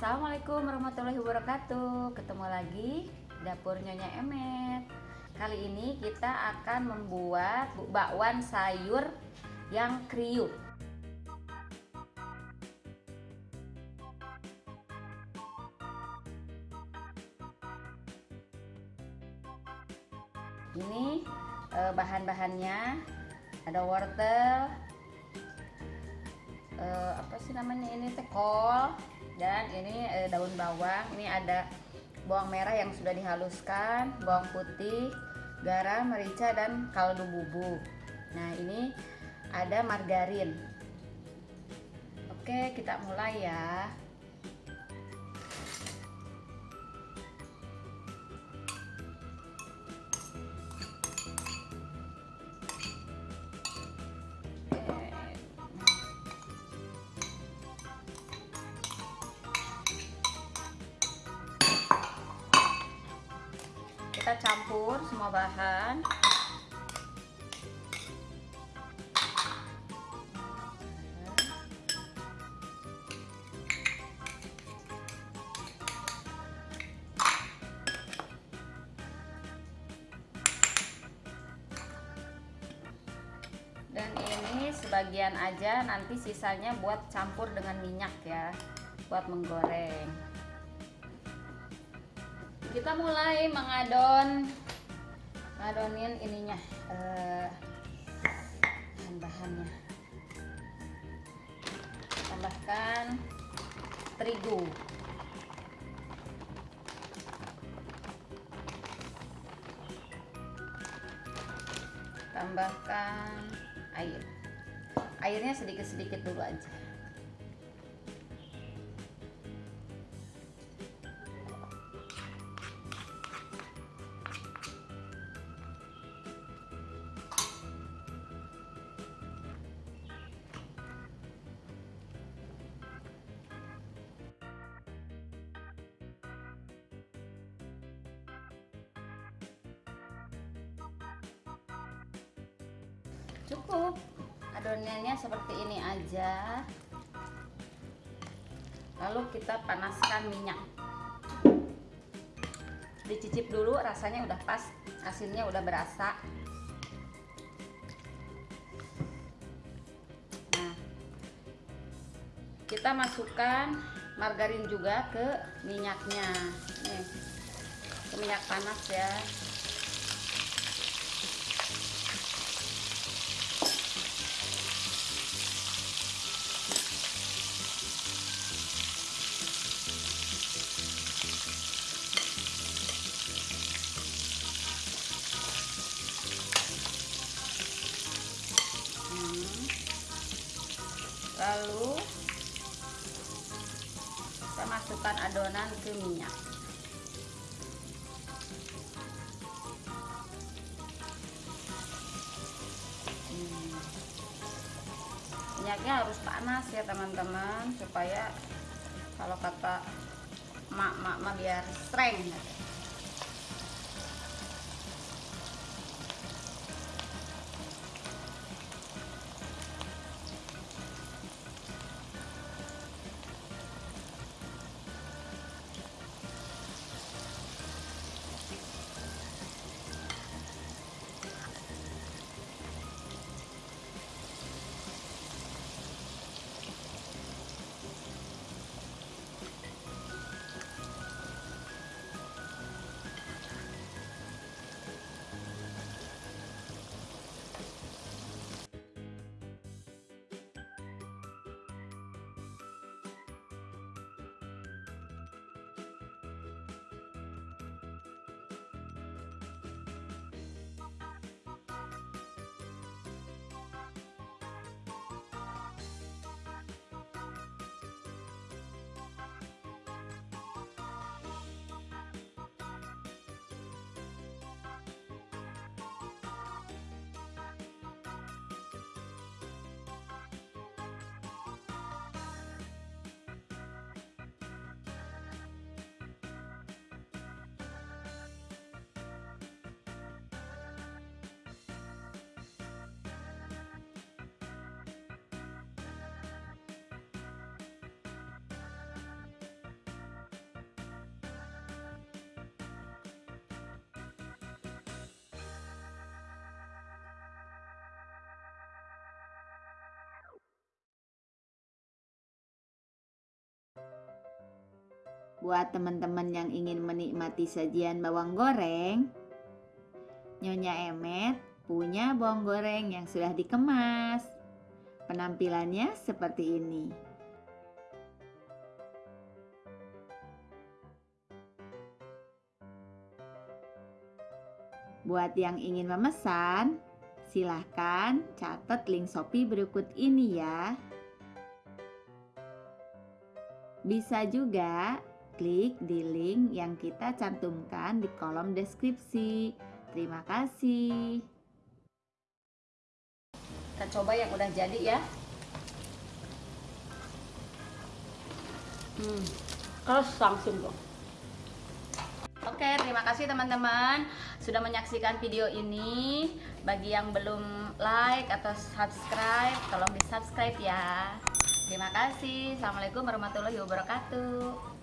Assalamualaikum warahmatullahi wabarakatuh. Ketemu lagi dapur Nyonya Emet. Kali ini kita akan membuat bakwan sayur yang kriuk. Ini eh, bahan-bahannya. Ada wortel. Eh, apa sih namanya ini? Teh kol dan ini eh, daun bawang. Ini ada bawang merah yang sudah dihaluskan bawang putih garam merica dan kaldu bubuk. Nah ini ada margarin. Oke kita mulai ya campur semua bahan. Dan ini sebagian aja nanti sisanya buat campur dengan minyak ya buat menggoreng kita mulai mengadon ngadonin ininya eh, bahan-bahannya tambahkan terigu. Tambahkan air. Airnya sedikit-sedikit dulu aja cukup. Adonannya seperti ini aja. Lalu kita panaskan minyak. Dicicip dulu rasanya udah pas asinnya udah berasa. Nah kita masukkan margarin juga ke minyaknya. Nih ke minyak panas ya lalu kita masukkan adonan ke minyak hmm. minyaknya harus panas ya teman-teman supaya kalau kata mak-mak biar streng Buat teman-teman yang ingin menikmati sajian bawang goreng, Nyonya Emet punya bawang goreng yang sudah dikemas. Penampilannya seperti ini. Buat yang ingin memesan, silahkan catat link Shopee berikut ini ya. Bisa juga klik di link yang kita cantumkan di kolom deskripsi. Terima kasih. Kita coba yang udah jadi ya. Hmm, keras langsung dong. Oke, terima kasih teman-teman sudah menyaksikan video ini. Bagi yang belum like atau subscribe, tolong di subscribe ya. Terima kasih. Assalamualaikum warahmatullahi wabarakatuh.